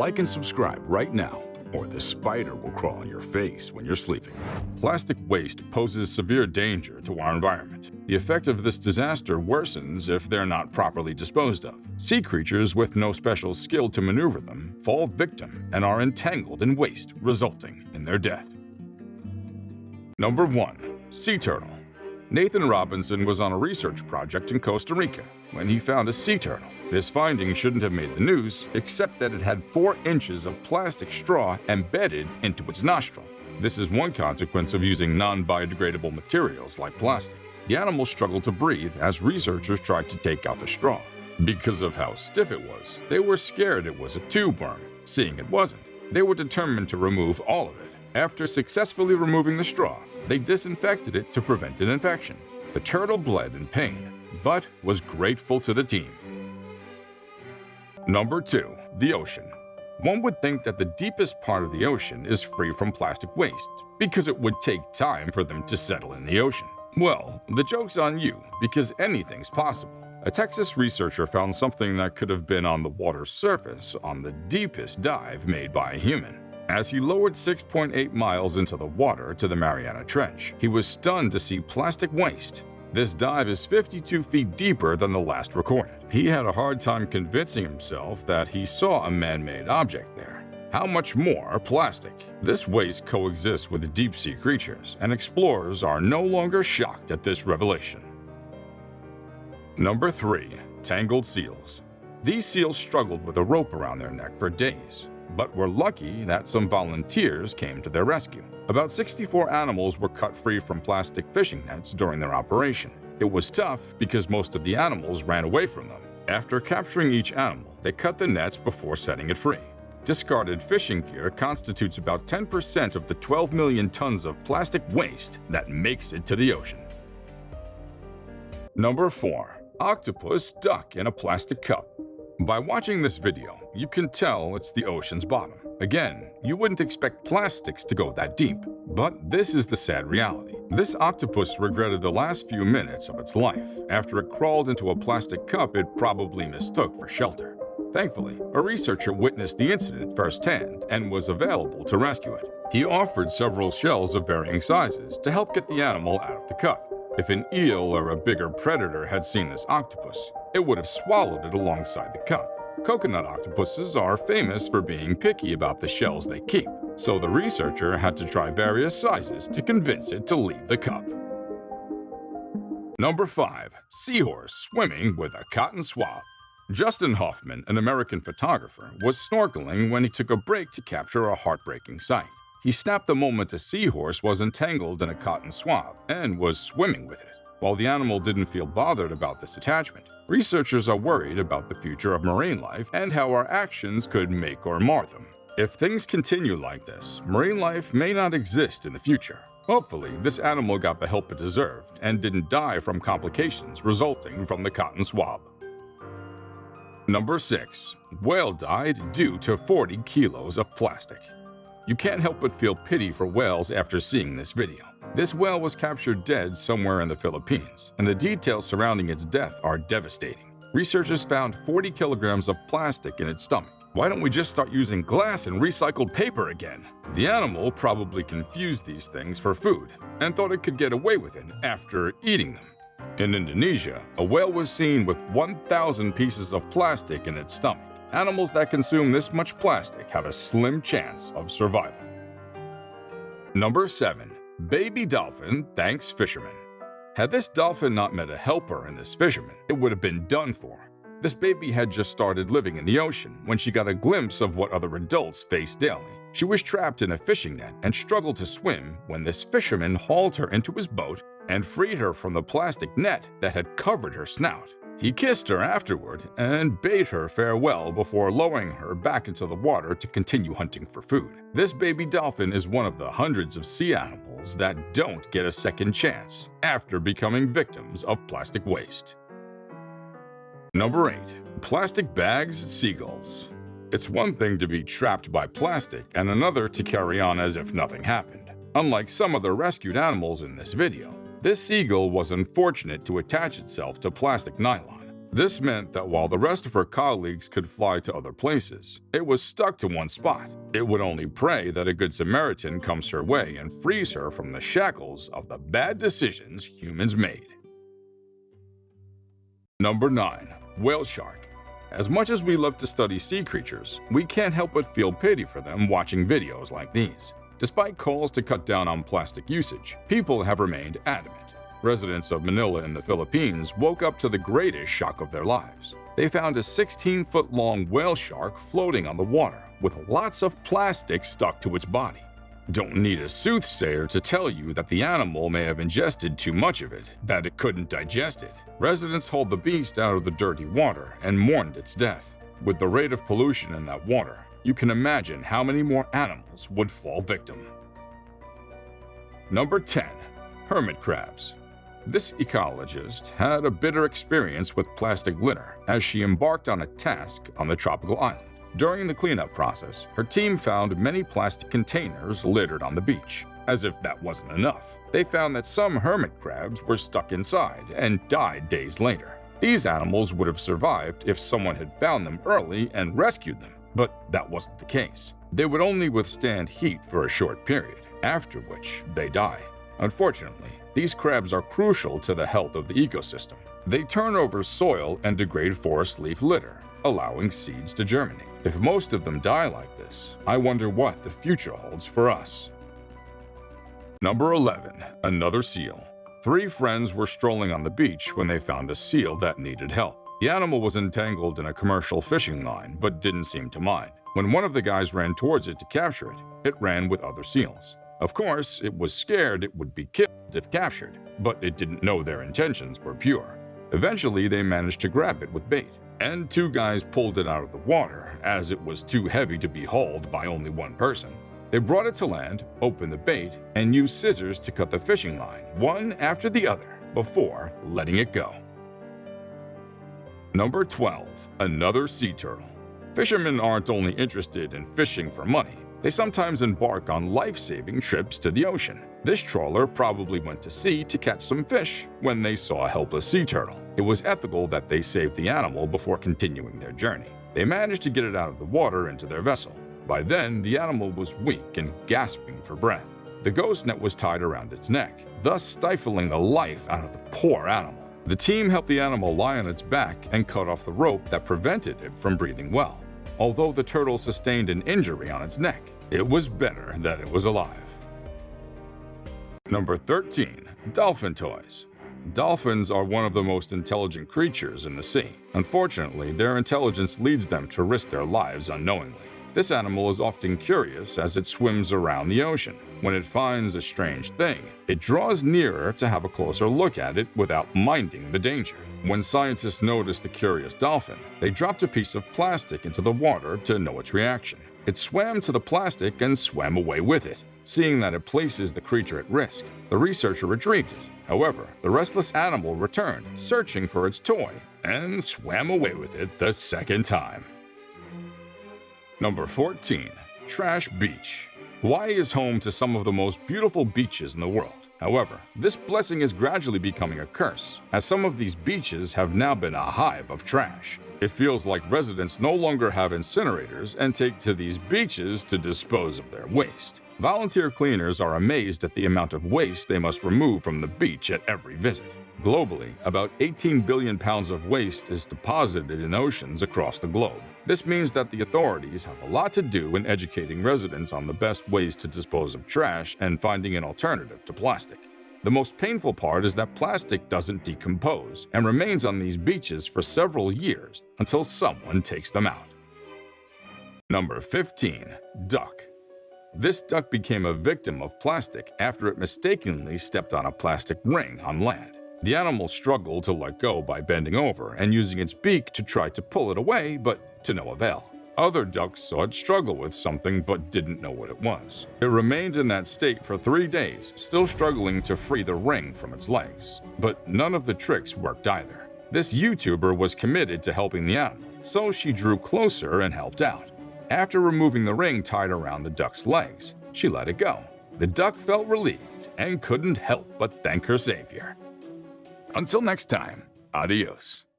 Like and subscribe right now, or the spider will crawl on your face when you're sleeping. Plastic waste poses severe danger to our environment. The effect of this disaster worsens if they're not properly disposed of. Sea creatures with no special skill to maneuver them fall victim and are entangled in waste, resulting in their death. Number 1. Sea Turtle Nathan Robinson was on a research project in Costa Rica when he found a sea turtle. This finding shouldn't have made the news, except that it had 4 inches of plastic straw embedded into its nostril. This is one consequence of using non-biodegradable materials like plastic. The animal struggled to breathe as researchers tried to take out the straw. Because of how stiff it was, they were scared it was a tube worm. Seeing it wasn't, they were determined to remove all of it. After successfully removing the straw, they disinfected it to prevent an infection. The turtle bled in pain, but was grateful to the team. Number 2. The Ocean One would think that the deepest part of the ocean is free from plastic waste, because it would take time for them to settle in the ocean. Well, the joke's on you, because anything's possible. A Texas researcher found something that could have been on the water's surface on the deepest dive made by a human. As he lowered 6.8 miles into the water to the Mariana Trench, he was stunned to see plastic waste. This dive is 52 feet deeper than the last recorded. He had a hard time convincing himself that he saw a man-made object there. How much more plastic? This waste coexists with deep-sea creatures, and explorers are no longer shocked at this revelation. Number 3. Tangled Seals These seals struggled with a rope around their neck for days but were lucky that some volunteers came to their rescue. About 64 animals were cut free from plastic fishing nets during their operation. It was tough because most of the animals ran away from them. After capturing each animal, they cut the nets before setting it free. Discarded fishing gear constitutes about 10% of the 12 million tons of plastic waste that makes it to the ocean. Number 4. Octopus stuck in a plastic cup by watching this video, you can tell it's the ocean's bottom. Again, you wouldn't expect plastics to go that deep. But this is the sad reality. This octopus regretted the last few minutes of its life after it crawled into a plastic cup it probably mistook for shelter. Thankfully, a researcher witnessed the incident firsthand and was available to rescue it. He offered several shells of varying sizes to help get the animal out of the cup. If an eel or a bigger predator had seen this octopus, it would have swallowed it alongside the cup. Coconut octopuses are famous for being picky about the shells they keep, so the researcher had to try various sizes to convince it to leave the cup. Number 5. Seahorse swimming with a cotton swab Justin Hofman, an American photographer, was snorkeling when he took a break to capture a heartbreaking sight. He snapped the moment a seahorse was entangled in a cotton swab and was swimming with it. While the animal didn't feel bothered about this attachment, researchers are worried about the future of marine life and how our actions could make or mar them. If things continue like this, marine life may not exist in the future. Hopefully, this animal got the help it deserved and didn't die from complications resulting from the cotton swab. Number 6. Whale died due to 40 kilos of plastic. You can't help but feel pity for whales after seeing this video. This whale was captured dead somewhere in the Philippines, and the details surrounding its death are devastating. Researchers found 40 kilograms of plastic in its stomach. Why don't we just start using glass and recycled paper again? The animal probably confused these things for food and thought it could get away with it after eating them. In Indonesia, a whale was seen with 1,000 pieces of plastic in its stomach. Animals that consume this much plastic have a slim chance of survival. Number 7. Baby dolphin thanks fisherman. Had this dolphin not met a helper in this fisherman, it would have been done for. This baby had just started living in the ocean when she got a glimpse of what other adults face daily. She was trapped in a fishing net and struggled to swim when this fisherman hauled her into his boat and freed her from the plastic net that had covered her snout. He kissed her afterward and bade her farewell before lowering her back into the water to continue hunting for food. This baby dolphin is one of the hundreds of sea animals that don't get a second chance after becoming victims of plastic waste. Number 8. Plastic Bags Seagulls It's one thing to be trapped by plastic and another to carry on as if nothing happened. Unlike some of the rescued animals in this video, this seagull was unfortunate to attach itself to plastic nylon. This meant that while the rest of her colleagues could fly to other places, it was stuck to one spot. It would only pray that a good Samaritan comes her way and frees her from the shackles of the bad decisions humans made. Number 9. Whale Shark As much as we love to study sea creatures, we can't help but feel pity for them watching videos like these. Despite calls to cut down on plastic usage, people have remained adamant. Residents of Manila in the Philippines woke up to the greatest shock of their lives. They found a 16-foot-long whale shark floating on the water with lots of plastic stuck to its body. Don't need a soothsayer to tell you that the animal may have ingested too much of it, that it couldn't digest it. Residents hauled the beast out of the dirty water and mourned its death. With the rate of pollution in that water, you can imagine how many more animals would fall victim. Number 10. Hermit Crabs this ecologist had a bitter experience with plastic litter as she embarked on a task on the tropical island. During the cleanup process, her team found many plastic containers littered on the beach. As if that wasn't enough, they found that some hermit crabs were stuck inside and died days later. These animals would have survived if someone had found them early and rescued them, but that wasn't the case. They would only withstand heat for a short period, after which they die. Unfortunately, these crabs are crucial to the health of the ecosystem. They turn over soil and degrade forest leaf litter, allowing seeds to germinate. If most of them die like this, I wonder what the future holds for us. Number 11. Another seal. Three friends were strolling on the beach when they found a seal that needed help. The animal was entangled in a commercial fishing line but didn't seem to mind. When one of the guys ran towards it to capture it, it ran with other seals. Of course, it was scared it would be killed if captured, but it didn't know their intentions were pure. Eventually, they managed to grab it with bait, and two guys pulled it out of the water as it was too heavy to be hauled by only one person. They brought it to land, opened the bait, and used scissors to cut the fishing line, one after the other, before letting it go. Number 12. Another Sea Turtle Fishermen aren't only interested in fishing for money, they sometimes embark on life-saving trips to the ocean. This trawler probably went to sea to catch some fish when they saw a helpless sea turtle. It was ethical that they saved the animal before continuing their journey. They managed to get it out of the water into their vessel. By then, the animal was weak and gasping for breath. The ghost net was tied around its neck, thus stifling the life out of the poor animal. The team helped the animal lie on its back and cut off the rope that prevented it from breathing well. Although the turtle sustained an injury on its neck, it was better that it was alive. Number 13. Dolphin Toys Dolphins are one of the most intelligent creatures in the sea. Unfortunately, their intelligence leads them to risk their lives unknowingly. This animal is often curious as it swims around the ocean. When it finds a strange thing, it draws nearer to have a closer look at it without minding the danger. When scientists noticed the curious dolphin, they dropped a piece of plastic into the water to know its reaction. It swam to the plastic and swam away with it. Seeing that it places the creature at risk, the researcher retrieved it. However, the restless animal returned, searching for its toy, and swam away with it the second time. Number 14. Trash Beach Hawaii is home to some of the most beautiful beaches in the world. However, this blessing is gradually becoming a curse, as some of these beaches have now been a hive of trash. It feels like residents no longer have incinerators and take to these beaches to dispose of their waste. Volunteer cleaners are amazed at the amount of waste they must remove from the beach at every visit. Globally, about 18 billion pounds of waste is deposited in oceans across the globe. This means that the authorities have a lot to do in educating residents on the best ways to dispose of trash and finding an alternative to plastic. The most painful part is that plastic doesn't decompose and remains on these beaches for several years until someone takes them out. Number 15. Duck This duck became a victim of plastic after it mistakenly stepped on a plastic ring on land. The animal struggled to let go by bending over and using its beak to try to pull it away, but to no avail. Other ducks saw it struggle with something but didn't know what it was. It remained in that state for three days, still struggling to free the ring from its legs. But none of the tricks worked either. This YouTuber was committed to helping the animal, so she drew closer and helped out. After removing the ring tied around the duck's legs, she let it go. The duck felt relieved and couldn't help but thank her savior. Until next time, adios.